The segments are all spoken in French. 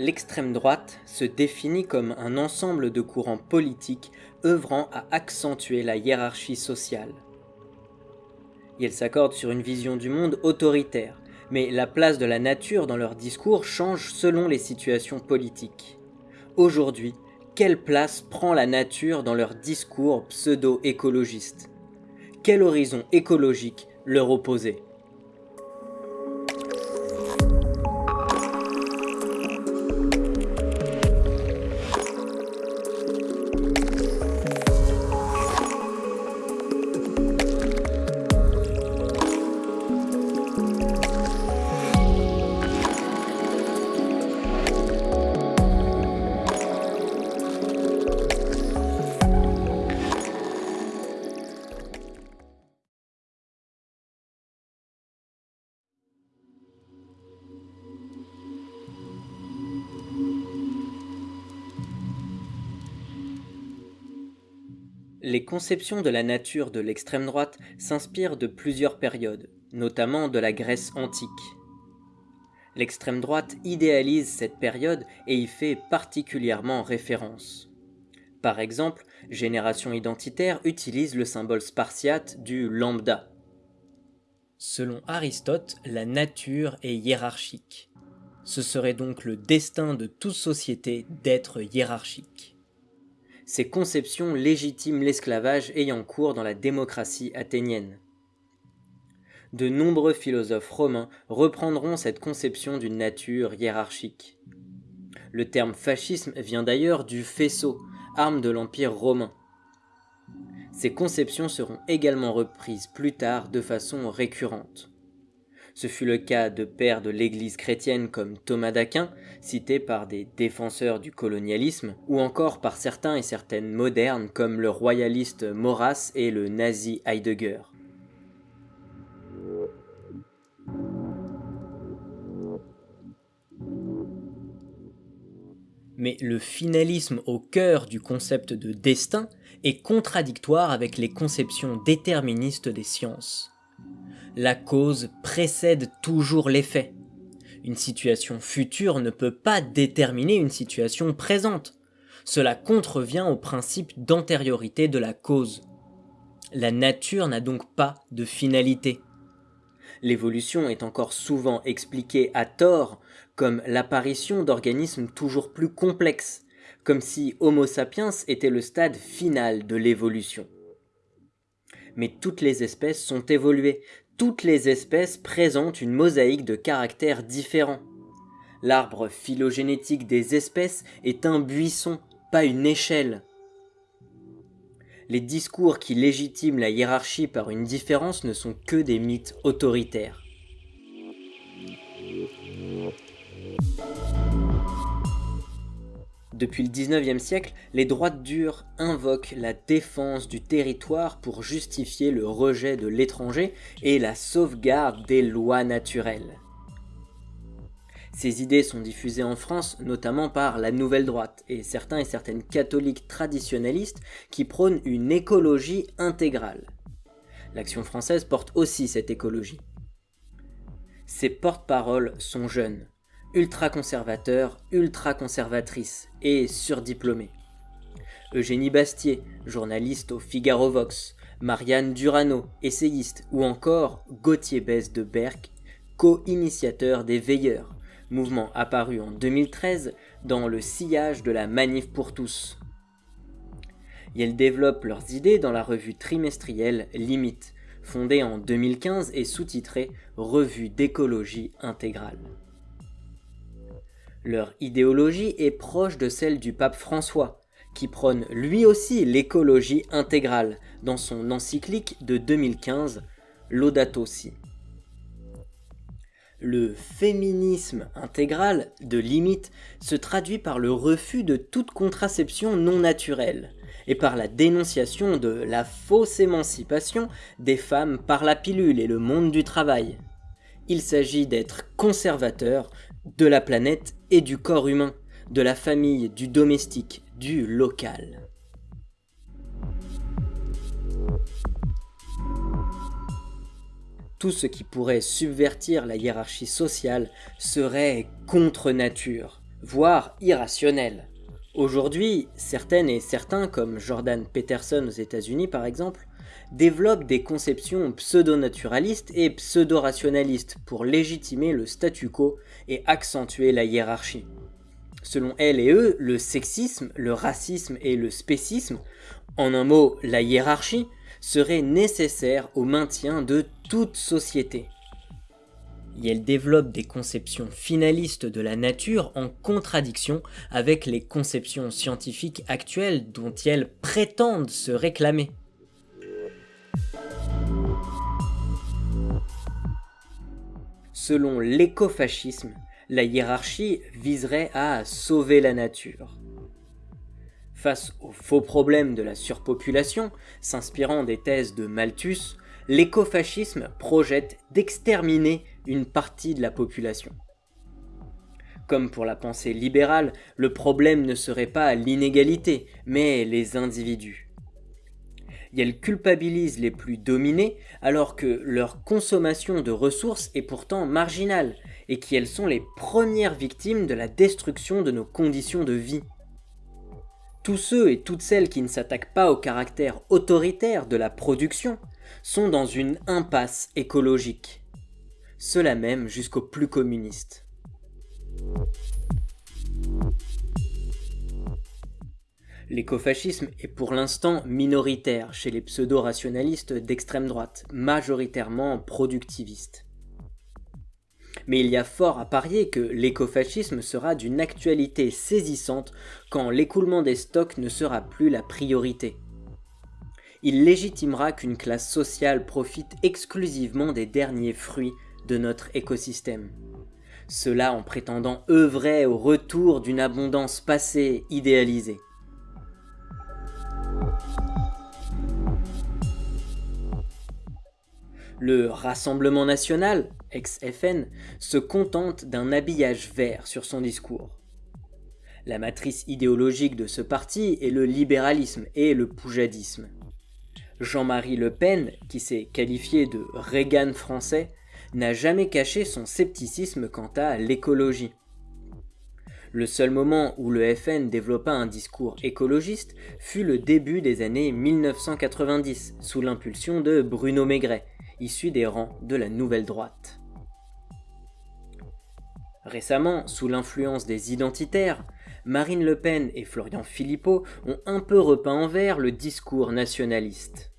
L'extrême droite se définit comme un ensemble de courants politiques œuvrant à accentuer la hiérarchie sociale. Et elle s'accorde sur une vision du monde autoritaire, mais la place de la nature dans leur discours change selon les situations politiques. Aujourd'hui, quelle place prend la nature dans leur discours pseudo-écologistes Quel horizon écologique leur opposer? Les conceptions de la nature de l'extrême droite s'inspirent de plusieurs périodes, notamment de la Grèce antique. L'extrême droite idéalise cette période et y fait particulièrement référence. Par exemple, Génération Identitaire utilise le symbole spartiate du lambda. Selon Aristote, la nature est hiérarchique. Ce serait donc le destin de toute société d'être hiérarchique. Ces conceptions légitiment l'esclavage ayant cours dans la démocratie athénienne. De nombreux philosophes romains reprendront cette conception d'une nature hiérarchique. Le terme fascisme vient d'ailleurs du faisceau, arme de l'Empire romain. Ces conceptions seront également reprises plus tard de façon récurrente. Ce fut le cas de pères de l'Église chrétienne comme Thomas d'Aquin, cité par des défenseurs du colonialisme, ou encore par certains et certaines modernes comme le royaliste Maurras et le nazi Heidegger. Mais le finalisme au cœur du concept de destin est contradictoire avec les conceptions déterministes des sciences la cause précède toujours l'effet. Une situation future ne peut pas déterminer une situation présente. Cela contrevient au principe d'antériorité de la cause. La nature n'a donc pas de finalité. L'évolution est encore souvent expliquée à tort comme l'apparition d'organismes toujours plus complexes, comme si Homo sapiens était le stade final de l'évolution. Mais toutes les espèces sont évoluées, toutes les espèces présentent une mosaïque de caractères différents. L'arbre phylogénétique des espèces est un buisson, pas une échelle. Les discours qui légitiment la hiérarchie par une différence ne sont que des mythes autoritaires. Depuis le 19e siècle, les droites dures invoquent la défense du territoire pour justifier le rejet de l'étranger et la sauvegarde des lois naturelles. Ces idées sont diffusées en France notamment par la nouvelle droite et certains et certaines catholiques traditionnalistes qui prônent une écologie intégrale. L'action française porte aussi cette écologie. Ses porte-paroles sont jeunes, ultra-conservateur, ultra-conservatrice et surdiplômée. Eugénie Bastier, journaliste au Figaro Vox, Marianne Durano, essayiste, ou encore Gauthier Besse de Berck, co-initiateur des Veilleurs, mouvement apparu en 2013 dans le sillage de la Manif pour tous. Et elles développent leurs idées dans la revue trimestrielle Limite, fondée en 2015 et sous-titrée Revue d'écologie intégrale. Leur idéologie est proche de celle du pape François, qui prône lui aussi l'écologie intégrale dans son encyclique de 2015, Laudato Si. Le féminisme intégral de limite se traduit par le refus de toute contraception non naturelle et par la dénonciation de la fausse émancipation des femmes par la pilule et le monde du travail. Il s'agit d'être conservateur de la planète et du corps humain, de la famille, du domestique, du local. Tout ce qui pourrait subvertir la hiérarchie sociale serait contre nature, voire irrationnelle. Aujourd'hui, certaines et certains, comme Jordan Peterson aux États-Unis par exemple, développent des conceptions pseudo-naturalistes et pseudo-rationalistes pour légitimer le statu quo et accentuer la hiérarchie. Selon elles et eux, le sexisme, le racisme et le spécisme, en un mot la hiérarchie, seraient nécessaires au maintien de toute société. Et elles développent des conceptions finalistes de la nature en contradiction avec les conceptions scientifiques actuelles dont elles prétendent se réclamer. Selon l'écofascisme, la hiérarchie viserait à sauver la nature. Face au faux problème de la surpopulation, s'inspirant des thèses de Malthus, l'écofascisme projette d'exterminer une partie de la population. Comme pour la pensée libérale, le problème ne serait pas l'inégalité, mais les individus et elles culpabilisent les plus dominés alors que leur consommation de ressources est pourtant marginale et qu'elles sont les premières victimes de la destruction de nos conditions de vie. Tous ceux et toutes celles qui ne s'attaquent pas au caractère autoritaire de la production sont dans une impasse écologique. Cela même jusqu'aux plus communistes. L'écofascisme est pour l'instant minoritaire chez les pseudo-rationalistes d'extrême droite, majoritairement productivistes. Mais il y a fort à parier que l'écofascisme sera d'une actualité saisissante quand l'écoulement des stocks ne sera plus la priorité. Il légitimera qu'une classe sociale profite exclusivement des derniers fruits de notre écosystème. Cela en prétendant œuvrer au retour d'une abondance passée idéalisée. Le Rassemblement national, ex-FN, se contente d'un habillage vert sur son discours. La matrice idéologique de ce parti est le libéralisme et le poujadisme. Jean-Marie Le Pen, qui s'est qualifié de Reagan français, n'a jamais caché son scepticisme quant à l'écologie. Le seul moment où le FN développa un discours écologiste fut le début des années 1990, sous l'impulsion de Bruno Maigret, issu des rangs de la nouvelle droite. Récemment, sous l'influence des identitaires, Marine Le Pen et Florian Philippot ont un peu repeint en vert le discours nationaliste.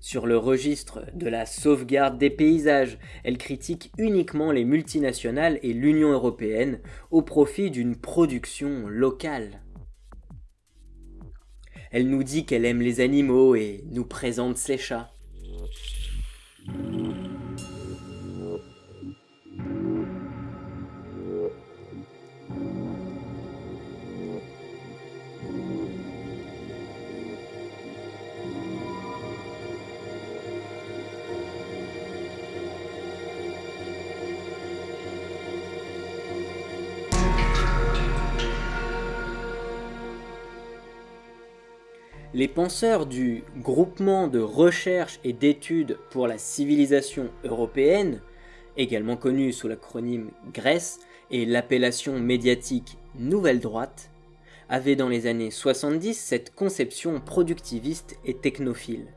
Sur le registre de la sauvegarde des paysages, elle critique uniquement les multinationales et l'Union européenne au profit d'une production locale. Elle nous dit qu'elle aime les animaux et nous présente ses chats. Les penseurs du Groupement de recherche et d'études pour la civilisation européenne, également connu sous l'acronyme GRECE et l'appellation médiatique Nouvelle Droite, avaient dans les années 70 cette conception productiviste et technophile.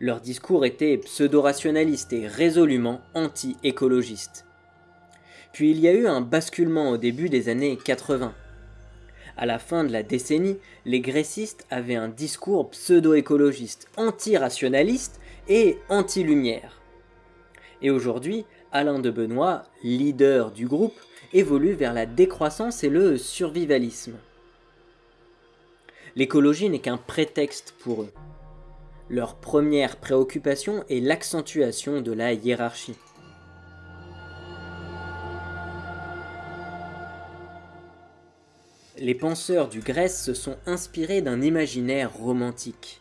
Leur discours était pseudo-rationaliste et résolument anti-écologiste. Puis il y a eu un basculement au début des années 80, à la fin de la décennie, les grécistes avaient un discours pseudo-écologiste, anti-rationaliste et anti-lumière. Et aujourd'hui, Alain de Benoît, leader du groupe, évolue vers la décroissance et le survivalisme. L'écologie n'est qu'un prétexte pour eux. Leur première préoccupation est l'accentuation de la hiérarchie. Les penseurs du Grèce se sont inspirés d'un imaginaire romantique.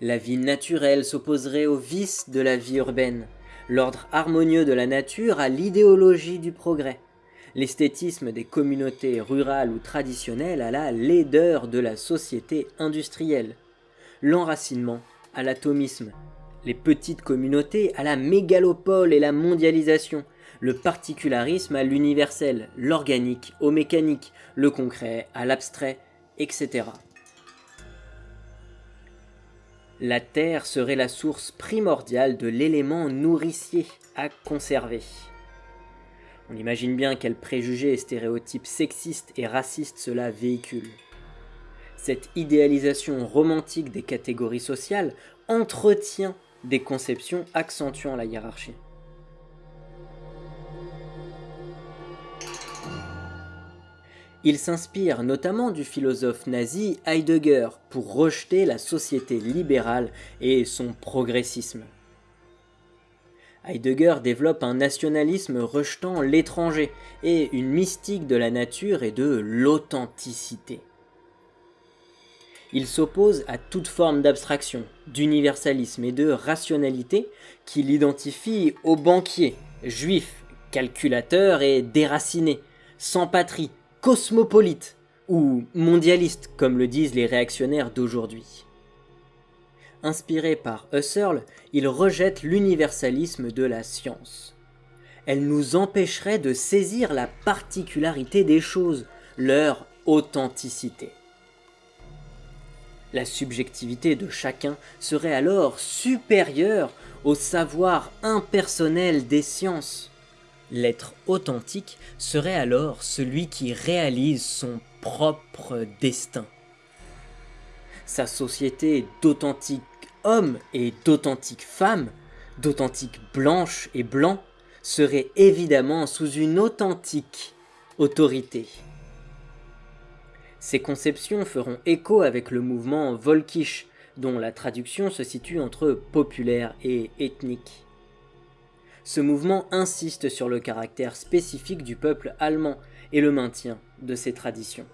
La vie naturelle s'opposerait au vice de la vie urbaine, l'ordre harmonieux de la nature à l'idéologie du progrès, l'esthétisme des communautés rurales ou traditionnelles à la laideur de la société industrielle, l'enracinement à l'atomisme, les petites communautés à la mégalopole et la mondialisation, le particularisme à l'universel, l'organique au mécanique, le concret à l'abstrait, etc. La Terre serait la source primordiale de l'élément nourricier à conserver. On imagine bien quels préjugés et stéréotypes sexistes et racistes cela véhicule. Cette idéalisation romantique des catégories sociales entretient des conceptions accentuant la hiérarchie. Il s'inspire notamment du philosophe nazi Heidegger pour rejeter la société libérale et son progressisme. Heidegger développe un nationalisme rejetant l'étranger et une mystique de la nature et de l'authenticité. Il s'oppose à toute forme d'abstraction, d'universalisme et de rationalité qui l'identifie aux banquiers, juifs, calculateurs et déracinés, sans patrie, cosmopolite ou mondialiste comme le disent les réactionnaires d'aujourd'hui. Inspiré par Husserl, il rejette l'universalisme de la science. Elle nous empêcherait de saisir la particularité des choses, leur authenticité. La subjectivité de chacun serait alors supérieure au savoir impersonnel des sciences. L'être authentique serait alors celui qui réalise son propre destin. Sa société d'authentiques hommes et d'authentiques femmes, d'authentiques blanches et blancs, serait évidemment sous une authentique autorité. Ces conceptions feront écho avec le mouvement Volkisch, dont la traduction se situe entre populaire et ethnique ce mouvement insiste sur le caractère spécifique du peuple allemand et le maintien de ses traditions.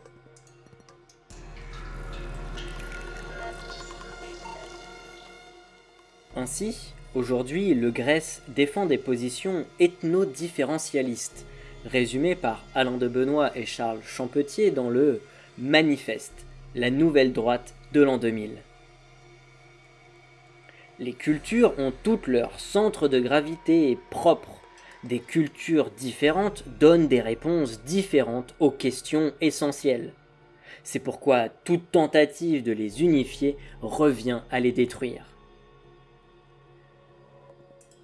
Ainsi, aujourd'hui, le Grèce défend des positions ethno-différentialistes, résumées par Alain de Benoît et Charles Champetier dans le Manifeste, la nouvelle droite de l'an 2000. Les cultures ont toutes leur centre de gravité propre. Des cultures différentes donnent des réponses différentes aux questions essentielles. C'est pourquoi toute tentative de les unifier revient à les détruire.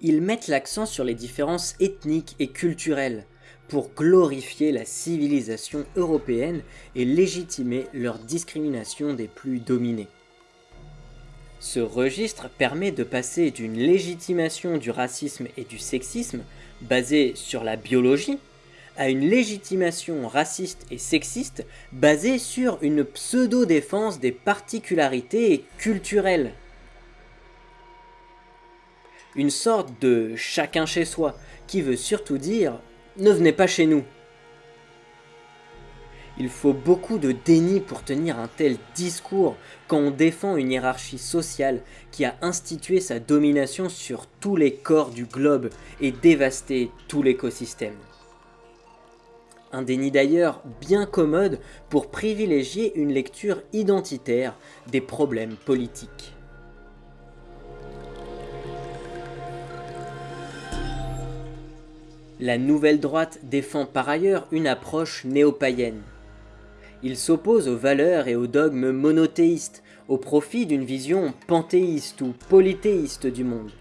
Ils mettent l'accent sur les différences ethniques et culturelles pour glorifier la civilisation européenne et légitimer leur discrimination des plus dominés. Ce registre permet de passer d'une légitimation du racisme et du sexisme basée sur la biologie à une légitimation raciste et sexiste basée sur une pseudo-défense des particularités culturelles. Une sorte de chacun chez soi qui veut surtout dire ne venez pas chez nous. Il faut beaucoup de déni pour tenir un tel discours quand on défend une hiérarchie sociale qui a institué sa domination sur tous les corps du globe et dévasté tout l'écosystème. Un déni d'ailleurs bien commode pour privilégier une lecture identitaire des problèmes politiques. La nouvelle droite défend par ailleurs une approche néo-païenne. Il s'oppose aux valeurs et aux dogmes monothéistes, au profit d'une vision panthéiste ou polythéiste du monde.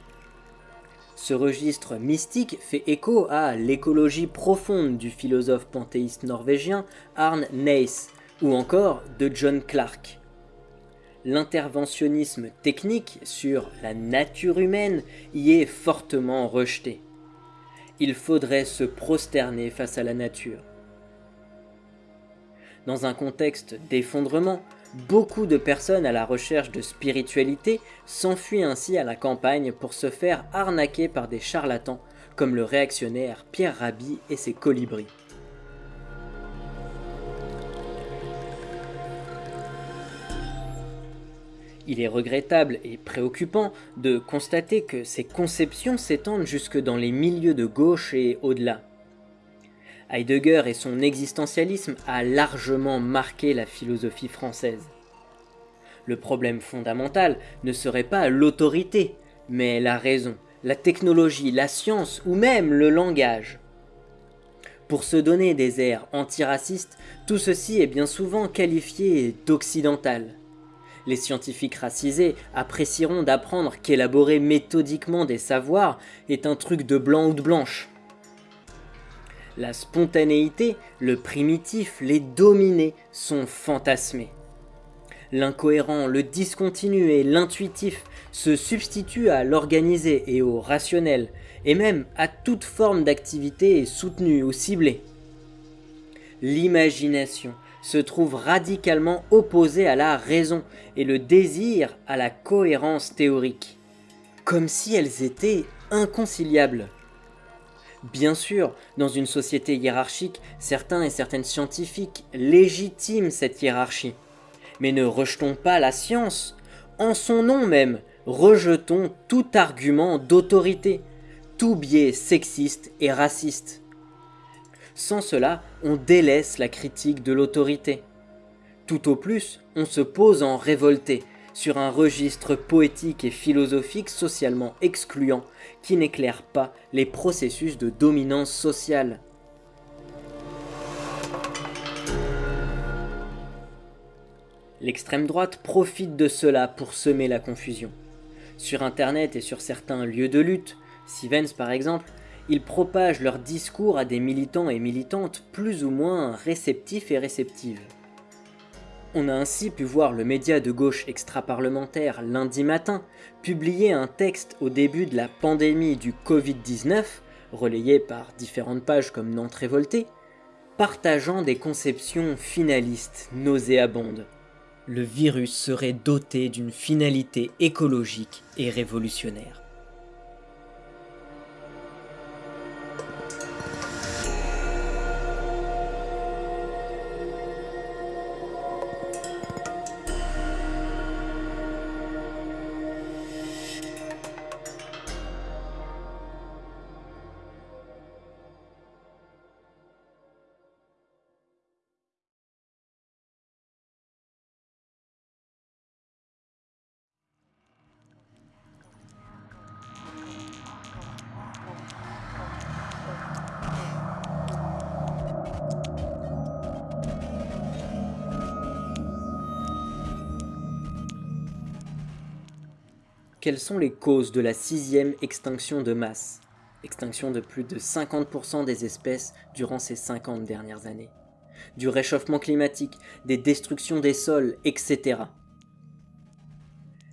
Ce registre mystique fait écho à l'écologie profonde du philosophe panthéiste norvégien Arne Naes, ou encore de John Clarke. L'interventionnisme technique sur la nature humaine y est fortement rejeté. Il faudrait se prosterner face à la nature. Dans un contexte d'effondrement, beaucoup de personnes à la recherche de spiritualité s'enfuient ainsi à la campagne pour se faire arnaquer par des charlatans comme le réactionnaire Pierre Rabhi et ses colibris. Il est regrettable et préoccupant de constater que ces conceptions s'étendent jusque dans les milieux de gauche et au-delà. Heidegger et son existentialisme a largement marqué la philosophie française. Le problème fondamental ne serait pas l'autorité, mais la raison, la technologie, la science ou même le langage. Pour se donner des airs antiracistes, tout ceci est bien souvent qualifié d'occidental. Les scientifiques racisés apprécieront d'apprendre qu'élaborer méthodiquement des savoirs est un truc de blanc ou de blanche. La spontanéité, le primitif, les dominés sont fantasmés. L'incohérent, le discontinu et l'intuitif se substituent à l'organisé et au rationnel, et même à toute forme d'activité soutenue ou ciblée. L'imagination se trouve radicalement opposée à la raison et le désir à la cohérence théorique, comme si elles étaient inconciliables. Bien sûr, dans une société hiérarchique, certains et certaines scientifiques légitiment cette hiérarchie. Mais ne rejetons pas la science. En son nom même, rejetons tout argument d'autorité, tout biais sexiste et raciste. Sans cela, on délaisse la critique de l'autorité. Tout au plus, on se pose en révolté, sur un registre poétique et philosophique socialement excluant qui n'éclaire pas les processus de dominance sociale. L'extrême droite profite de cela pour semer la confusion. Sur internet et sur certains lieux de lutte, Sivens par exemple, ils propagent leurs discours à des militants et militantes plus ou moins réceptifs et réceptives. On a ainsi pu voir le média de gauche extra-parlementaire lundi matin publier un texte au début de la pandémie du Covid-19, relayé par différentes pages comme Nantes révoltée, partageant des conceptions finalistes nauséabondes. Le virus serait doté d'une finalité écologique et révolutionnaire. Quelles sont les causes de la sixième extinction de masse? Extinction de plus de 50% des espèces durant ces 50 dernières années. Du réchauffement climatique, des destructions des sols, etc.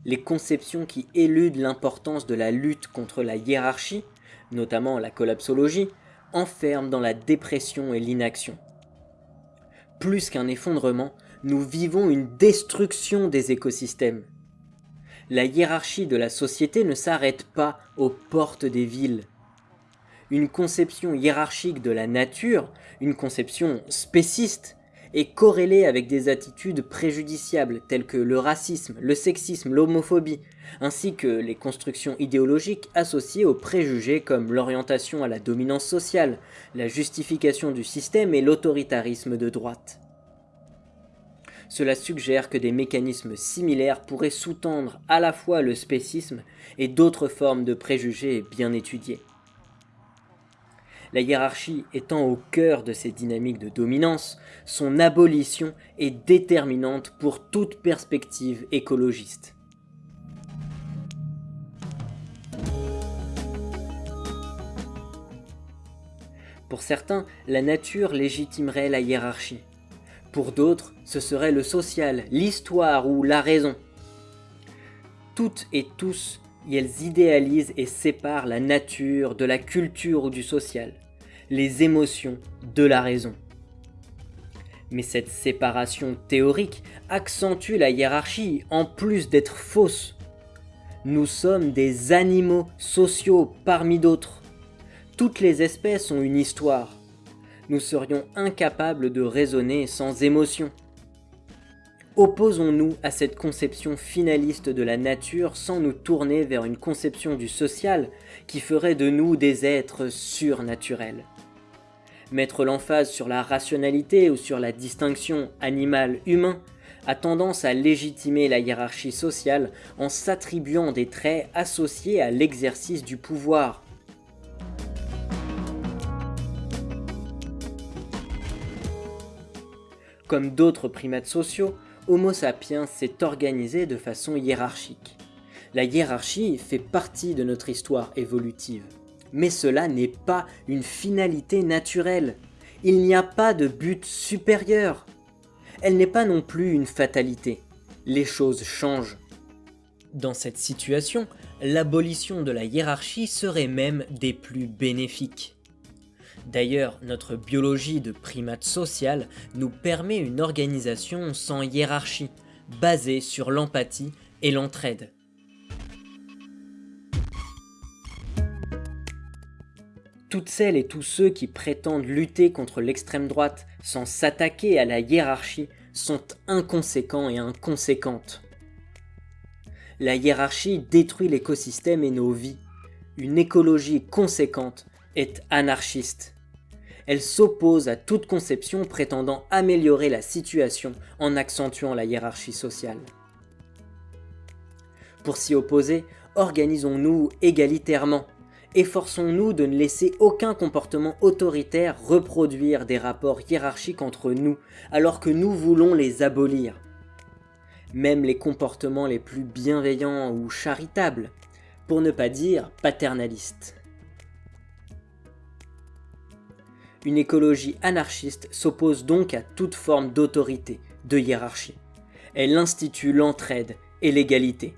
Les conceptions qui éludent l'importance de la lutte contre la hiérarchie, notamment la collapsologie, enferment dans la dépression et l'inaction. Plus qu'un effondrement, nous vivons une destruction des écosystèmes la hiérarchie de la société ne s'arrête pas aux portes des villes. Une conception hiérarchique de la nature, une conception spéciste, est corrélée avec des attitudes préjudiciables telles que le racisme, le sexisme, l'homophobie, ainsi que les constructions idéologiques associées aux préjugés comme l'orientation à la dominance sociale, la justification du système et l'autoritarisme de droite. Cela suggère que des mécanismes similaires pourraient sous-tendre à la fois le spécisme et d'autres formes de préjugés bien étudiés. La hiérarchie étant au cœur de ces dynamiques de dominance, son abolition est déterminante pour toute perspective écologiste. Pour certains, la nature légitimerait la hiérarchie. Pour d'autres, ce serait le social, l'histoire ou la raison. Toutes et tous, elles idéalisent et séparent la nature de la culture ou du social, les émotions de la raison. Mais cette séparation théorique accentue la hiérarchie en plus d'être fausse. Nous sommes des animaux sociaux parmi d'autres. Toutes les espèces ont une histoire, nous serions incapables de raisonner sans émotion. Opposons-nous à cette conception finaliste de la nature sans nous tourner vers une conception du social qui ferait de nous des êtres surnaturels. Mettre l'emphase sur la rationalité ou sur la distinction animal-humain a tendance à légitimer la hiérarchie sociale en s'attribuant des traits associés à l'exercice du pouvoir, comme d'autres primates sociaux, Homo sapiens s'est organisé de façon hiérarchique. La hiérarchie fait partie de notre histoire évolutive. Mais cela n'est pas une finalité naturelle. Il n'y a pas de but supérieur. Elle n'est pas non plus une fatalité. Les choses changent. Dans cette situation, l'abolition de la hiérarchie serait même des plus bénéfiques. D'ailleurs, notre biologie de primate social nous permet une organisation sans hiérarchie, basée sur l'empathie et l'entraide. Toutes celles et tous ceux qui prétendent lutter contre l'extrême droite sans s'attaquer à la hiérarchie sont inconséquents et inconséquentes. La hiérarchie détruit l'écosystème et nos vies. Une écologie conséquente est anarchiste. Elle s'oppose à toute conception prétendant améliorer la situation en accentuant la hiérarchie sociale. Pour s'y opposer, organisons-nous égalitairement. Efforçons-nous de ne laisser aucun comportement autoritaire reproduire des rapports hiérarchiques entre nous, alors que nous voulons les abolir. Même les comportements les plus bienveillants ou charitables, pour ne pas dire paternalistes. Une écologie anarchiste s'oppose donc à toute forme d'autorité, de hiérarchie. Elle institue l'entraide et l'égalité.